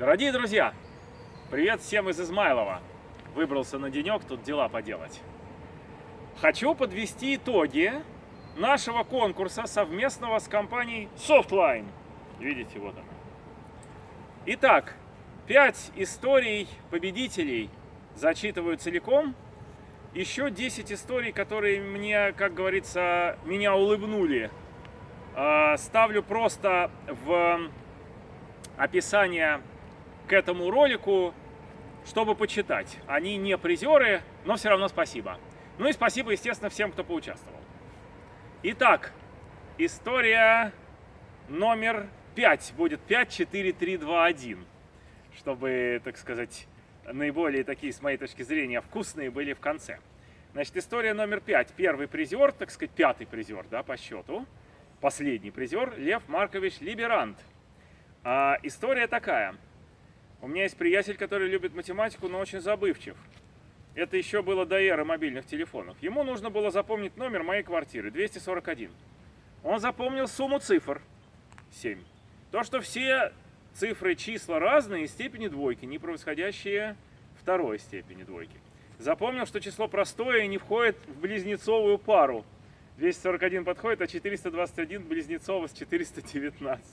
Дорогие друзья, привет всем из Измайлова. Выбрался на денек тут дела поделать. Хочу подвести итоги нашего конкурса совместного с компанией Softline. Видите, вот она. Итак, пять историй победителей зачитываю целиком. Еще 10 историй, которые мне, как говорится, меня улыбнули. А, ставлю просто в описание к этому ролику, чтобы почитать. Они не призеры, но все равно спасибо. Ну и спасибо, естественно, всем, кто поучаствовал. Итак, история номер 5 будет 5, 4, 3, 2, 1. Чтобы, так сказать, наиболее такие, с моей точки зрения, вкусные были в конце. Значит, история номер 5. Первый призер, так сказать, пятый призер, да, по счету. Последний призер Лев Маркович Либерант. А, история такая. У меня есть приятель, который любит математику, но очень забывчив. Это еще было до эры мобильных телефонов. Ему нужно было запомнить номер моей квартиры, 241. Он запомнил сумму цифр, 7. То, что все цифры, числа разные, степени двойки, не превосходящие второй степени двойки. Запомнил, что число простое и не входит в близнецовую пару. 241 подходит, а 421 близнецово с 419.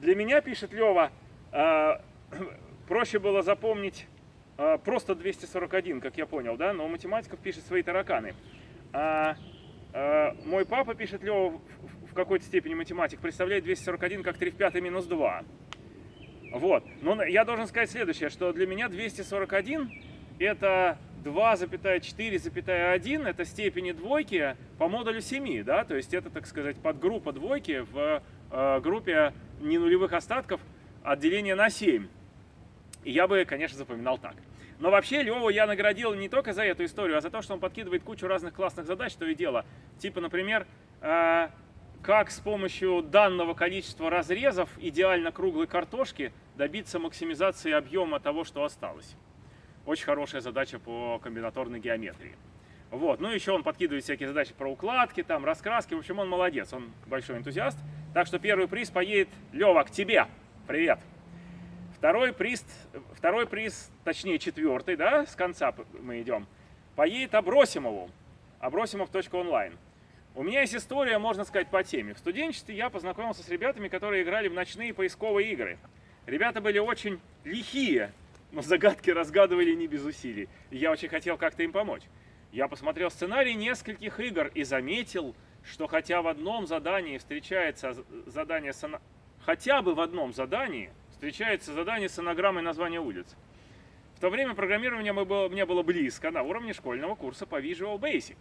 Для меня, пишет Лева, а, проще было запомнить а, просто 241, как я понял, да, но математиков пишет свои тараканы. А, а, мой папа, пишет Лева, в, какой-то степени математик, представляет 241 как 3 в 5 минус 2. Вот, но я должен сказать следующее, что для меня 241 это 2,4,1, это степени двойки по модулю 7, да, то есть это, так сказать, подгруппа двойки в э, группе ненулевых остатков отделение на 7. И я бы, конечно, запоминал так. Но вообще Леву я наградил не только за эту историю, а за то, что он подкидывает кучу разных классных задач, то и дело. Типа, например, э, как с помощью данного количества разрезов идеально круглой картошки добиться максимизации объема того, что осталось. Очень хорошая задача по комбинаторной геометрии. Вот. Ну, еще он подкидывает всякие задачи про укладки, там, раскраски. В общем, он молодец, он большой энтузиаст. Так что первый приз поедет, Лева, к тебе. Привет. Второй приз, второй приз, точнее четвертый, да, с конца мы идем, поедет Абросимову, абросимов.онлайн. У меня есть история, можно сказать, по теме. В студенчестве я познакомился с ребятами, которые играли в ночные поисковые игры. Ребята были очень лихие, но загадки разгадывали не без усилий. И я очень хотел как-то им помочь. Я посмотрел сценарий нескольких игр и заметил, что хотя в одном задании встречается задание хотя бы в одном задании встречается задание с анаграммой названия улиц. В то время программирование мне было близко на уровне школьного курса по Visual Basic.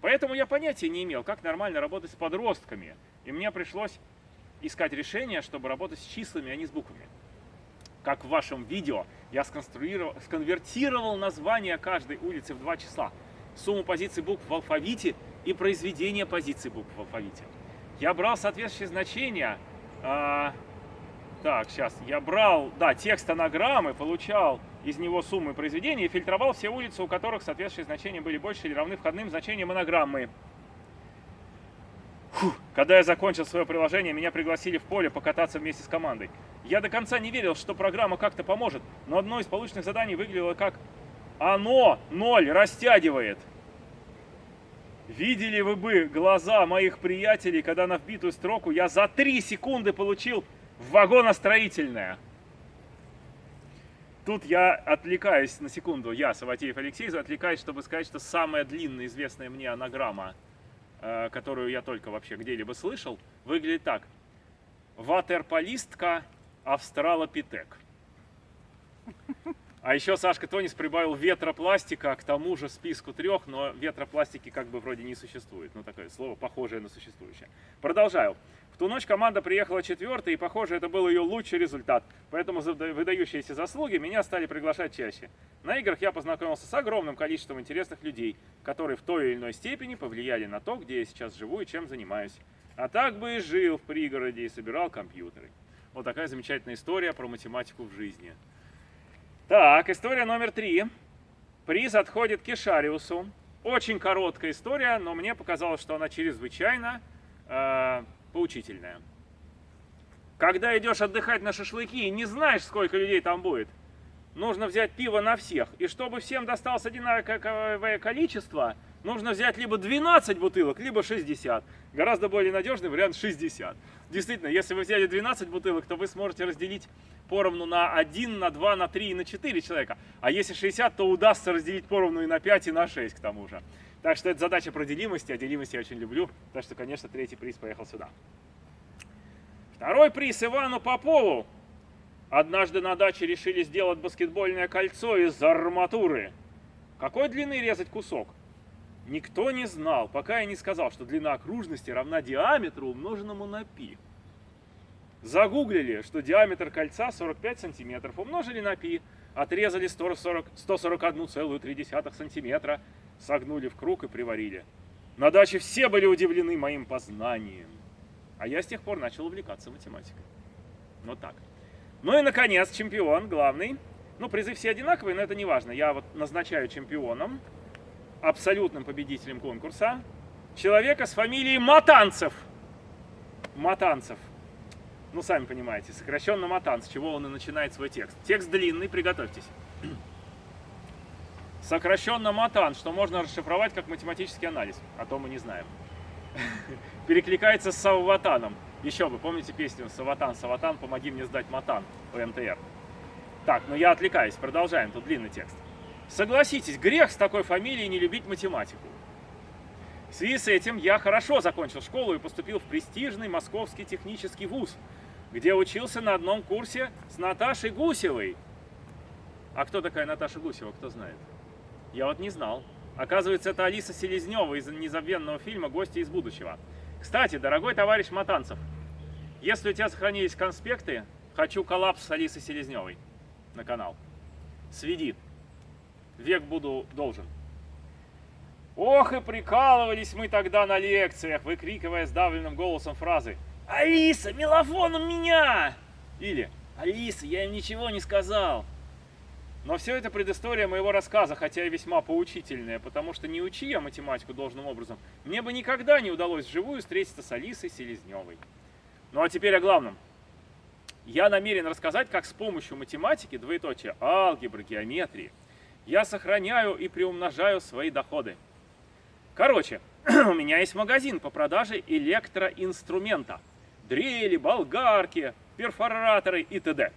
Поэтому я понятия не имел, как нормально работать с подростками. И мне пришлось искать решение, чтобы работать с числами, а не с буквами. Как в вашем видео, я сконвертировал название каждой улицы в два числа. Сумму позиций букв в алфавите и произведение позиций букв в алфавите. Я брал соответствующие значения. Так, сейчас. Я брал, да, текст анаграммы, получал из него суммы произведения и фильтровал все улицы, у которых соответствующие значения были больше или равны входным значениям анаграммы. Фух. Когда я закончил свое приложение, меня пригласили в поле покататься вместе с командой. Я до конца не верил, что программа как-то поможет, но одно из полученных заданий выглядело как «Оно ноль растягивает». Видели вы бы глаза моих приятелей, когда на вбитую строку я за 3 секунды получил вагоностроительное. Тут я отвлекаюсь на секунду, я, Саватеев Алексей, отвлекаюсь, чтобы сказать, что самая длинная известная мне анаграмма – Э, которую я только вообще где-либо слышал, выглядит так. Ватерполистка австралопитек. А еще Сашка Тонис прибавил ветропластика к тому же списку трех, но ветропластики как бы вроде не существует. Ну, такое слово, похожее на существующее. Продолжаю ту ночь команда приехала четвертой, и, похоже, это был ее лучший результат. Поэтому за выдающиеся заслуги меня стали приглашать чаще. На играх я познакомился с огромным количеством интересных людей, которые в той или иной степени повлияли на то, где я сейчас живу и чем занимаюсь. А так бы и жил в пригороде и собирал компьютеры. Вот такая замечательная история про математику в жизни. Так, история номер три. Приз отходит Кешариусу. Очень короткая история, но мне показалось, что она чрезвычайно э, поучительная. Когда идешь отдыхать на шашлыки и не знаешь, сколько людей там будет, нужно взять пиво на всех. И чтобы всем досталось одинаковое количество, нужно взять либо 12 бутылок, либо 60. Гораздо более надежный вариант 60. Действительно, если вы взяли 12 бутылок, то вы сможете разделить поровну на 1, на 2, на 3 и на 4 человека. А если 60, то удастся разделить поровну и на 5, и на 6 к тому же. Так что это задача про делимости, а делимость я очень люблю. Так что, конечно, третий приз поехал сюда. Второй приз Ивану Попову. Однажды на даче решили сделать баскетбольное кольцо из арматуры. Какой длины резать кусок? Никто не знал, пока я не сказал, что длина окружности равна диаметру, умноженному на π. Загуглили, что диаметр кольца 45 сантиметров, умножили на π, отрезали 141,3 сантиметра, согнули в круг и приварили. На даче все были удивлены моим познанием. А я с тех пор начал увлекаться математикой. Вот так. Ну и, наконец, чемпион главный. Ну, призы все одинаковые, но это не важно. Я вот назначаю чемпионом, абсолютным победителем конкурса, человека с фамилией Матанцев. Матанцев ну, сами понимаете, сокращенно матан, с чего он и начинает свой текст. Текст длинный, приготовьтесь. Сокращенно матан, что можно расшифровать как математический анализ, а то мы не знаем. Перекликается с Савватаном. Еще вы помните песню «Саватан, Саватан, помоги мне сдать матан» по МТР. Так, ну я отвлекаюсь, продолжаем, тут длинный текст. Согласитесь, грех с такой фамилией не любить математику. В связи с этим я хорошо закончил школу и поступил в престижный московский технический вуз, где учился на одном курсе с Наташей Гусевой. А кто такая Наташа Гусева, кто знает? Я вот не знал. Оказывается, это Алиса Селезнева из незабвенного фильма «Гости из будущего». Кстати, дорогой товарищ Матанцев, если у тебя сохранились конспекты, хочу коллапс с Алисой Селезневой на канал. Сведи. Век буду должен. Ох и прикалывались мы тогда на лекциях, выкрикивая сдавленным голосом фразы «Алиса, мелофоном меня!» Или «Алиса, я им ничего не сказал!» Но все это предыстория моего рассказа, хотя и весьма поучительная, потому что не учи я математику должным образом, мне бы никогда не удалось вживую встретиться с Алисой Селезневой. Ну а теперь о главном. Я намерен рассказать, как с помощью математики, двоеточие, алгебры, геометрии, я сохраняю и приумножаю свои доходы. Короче, у меня есть магазин по продаже электроинструмента дрели, болгарки, перфораторы и т.д.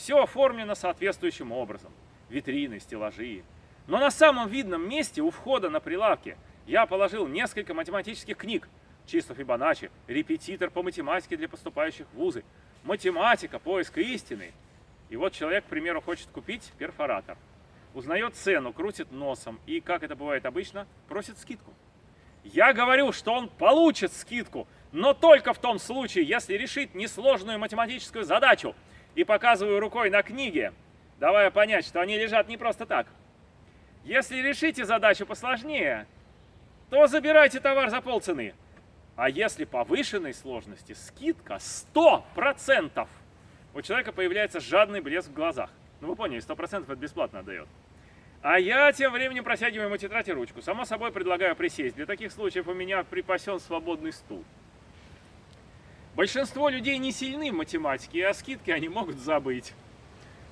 Все оформлено соответствующим образом. Витрины, стеллажи. Но на самом видном месте у входа на прилавке я положил несколько математических книг. Чисто Фибоначчи, репетитор по математике для поступающих в вузы, математика, поиск истины. И вот человек, к примеру, хочет купить перфоратор. Узнает цену, крутит носом и, как это бывает обычно, просит скидку. Я говорю, что он получит скидку, но только в том случае, если решить несложную математическую задачу и показываю рукой на книге, давая понять, что они лежат не просто так. Если решите задачу посложнее, то забирайте товар за полцены. А если повышенной сложности, скидка 100%. У человека появляется жадный блеск в глазах. Ну вы поняли, 100% это бесплатно отдает. А я тем временем протягиваю ему тетрадь и ручку. Само собой предлагаю присесть. Для таких случаев у меня припасен свободный стул. Большинство людей не сильны в математике, и о скидке они могут забыть.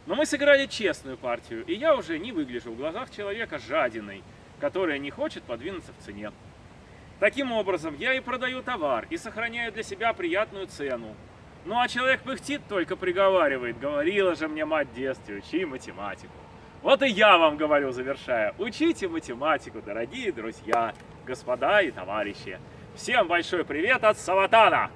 Но мы сыграли честную партию, и я уже не выгляжу в глазах человека жадиной, которая не хочет подвинуться в цене. Таким образом, я и продаю товар, и сохраняю для себя приятную цену. Ну а человек пыхтит, только приговаривает, говорила же мне мать в детстве, учи математику. Вот и я вам говорю, завершая, учите математику, дорогие друзья, господа и товарищи. Всем большой привет от Саватана!